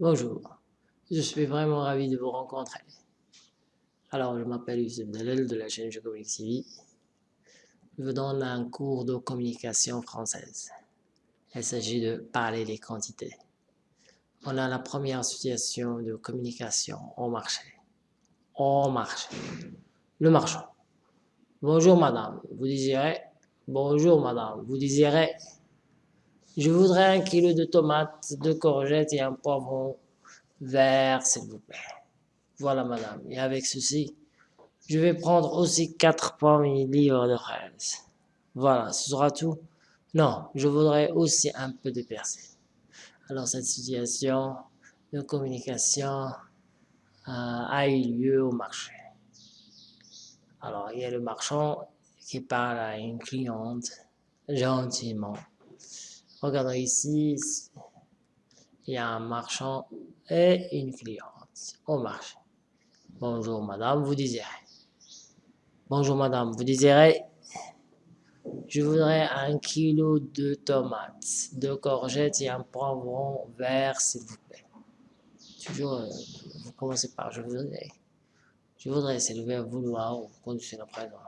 Bonjour, je suis vraiment ravi de vous rencontrer. Alors, je m'appelle Youssef Dalel de la chaîne Je TV. Je vous donne un cours de communication française. Il s'agit de parler des quantités. On a la première situation de communication au marché. Au marché. Le marchand. Bonjour madame, vous désirez Bonjour madame, vous désirez Je voudrais un kilo de tomates, de courgettes et un poivron vert, s'il vous plaît. Voilà madame, et avec ceci, je vais prendre aussi quatre pommes et livres de fraises. Voilà, ce sera tout. Non, je voudrais aussi un peu de persil. Alors cette situation de communication euh, a eu lieu au marché. Alors, il y a le marchand qui parle à une cliente gentiment. Regardons ici, il y a un marchand et une cliente au marché. Bonjour madame, vous désirez Bonjour madame, vous désirez Je voudrais un kilo de tomates, de courgettes et un poivron vert, s'il vous plaît. Toujours, euh, vous commencez par je voudrais. Je voudrais s'élever à vouloir ou condition présent.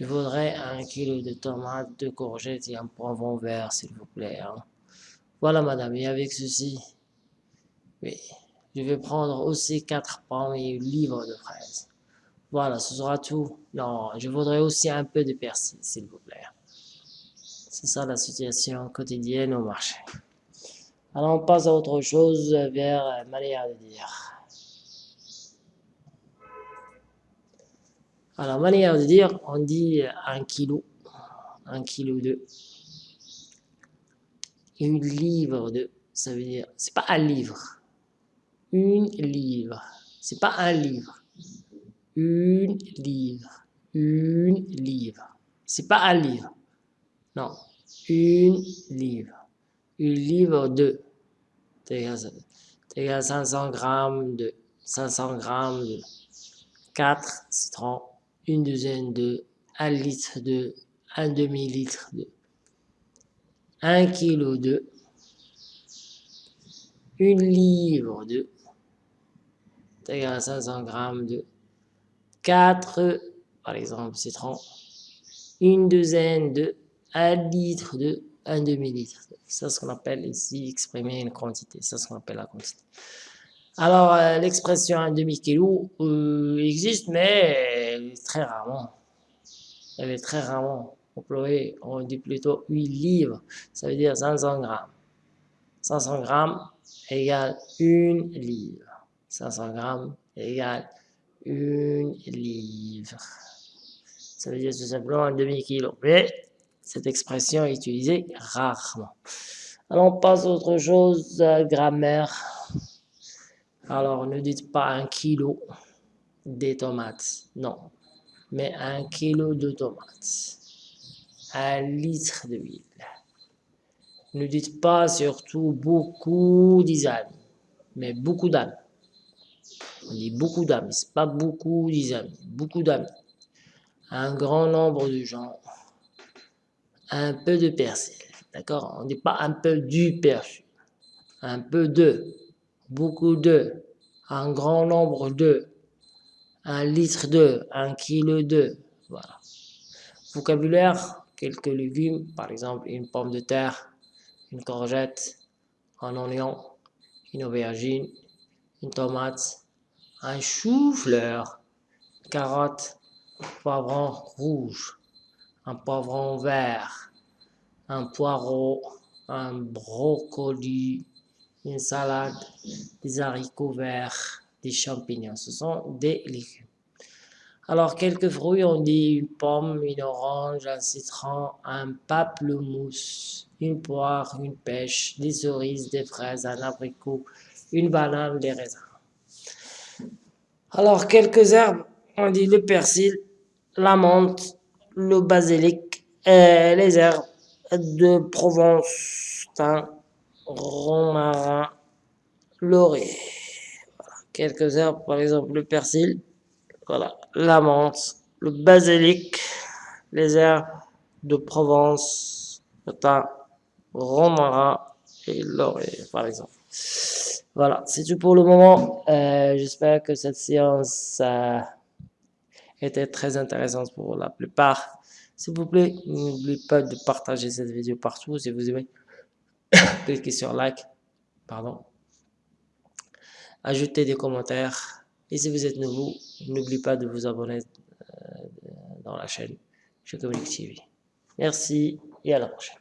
Je voudrais un kilo de tomates, de courgettes et un poivron vert, s'il vous plaît. Hein. Voilà, madame, et avec ceci, oui, je vais prendre aussi quatre pommes et une livre de fraises. Voilà, ce sera tout. Non, je voudrais aussi un peu de persil, s'il vous plaît. C'est ça la situation quotidienne au marché. Alors, on passe à autre chose vers manière de dire. Alors, manière de dire, on dit un kilo, un kilo de, une livre de, ça veut dire, c'est pas un livre, une livre, c'est pas un livre, une livre, une livre, c'est pas un livre, non, une livre, une livre de, c'est 500 grammes de, 500 grammes de, 4 citrons, une douzaine de, un litre de, un demi-litre de, un kilo de, une livre de, c'est-à-dire à 500 grammes de, 4, par exemple, citron, une douzaine de, un litre de, un demi-litre. C'est ce qu'on appelle ici exprimer une quantité. C'est ce qu'on appelle la quantité. Alors, euh, l'expression un demi-kilo euh, existe, mais très rarement. Elle est très rarement employée. On dit plutôt 8 livres, ça veut dire 500 grammes. 500 grammes égale 1 livre. 500 grammes égale 1 livre. Ça veut dire tout simplement un demi-kilo. Mais cette expression est utilisée rarement. Alors, on passe à autre chose, grammaire. Alors, ne dites pas un kilo de tomates, non, mais un kilo de tomates, un litre d'huile. Ne dites pas surtout beaucoup d'amis, mais beaucoup d'amis. On dit beaucoup d'amis, c'est pas beaucoup d'amis, beaucoup d'amis. Un grand nombre de gens, un peu de persil, d'accord? On ne dit pas un peu du persil, un peu de beaucoup de, un grand nombre de, un litre de, un kilo de, voilà. Vocabulaire, quelques légumes, par exemple une pomme de terre, une courgette, un oignon, une aubergine, une tomate, un chou-fleur, carotte, poivron rouge, un poivron vert, un poireau, un brocoli, une salade, des haricots verts, des champignons. Ce sont des légumes. Alors, quelques fruits, on dit une pomme, une orange, un citron, un pamplemousse, une poire, une pêche, des cerises, des fraises, un abricot, une banane, des raisins. Alors, quelques herbes, on dit le persil, la menthe, le basilic, et les herbes de Provence, romarin, laurier. Quelques herbes, par exemple le persil, voilà, la menthe, le basilic, les herbes de Provence, le thym, romarin et laurier, par exemple. Voilà, c'est tout pour le moment. Euh, j'espère que cette séance a été très intéressante pour la plupart. S'il vous plaît, n'oubliez pas de partager cette vidéo partout si vous aimez. Cliquez sur like, pardon. Ajoutez des commentaires. Et si vous êtes nouveau, n'oubliez pas de vous abonner euh, dans la chaîne Je TV. Merci et à la prochaine.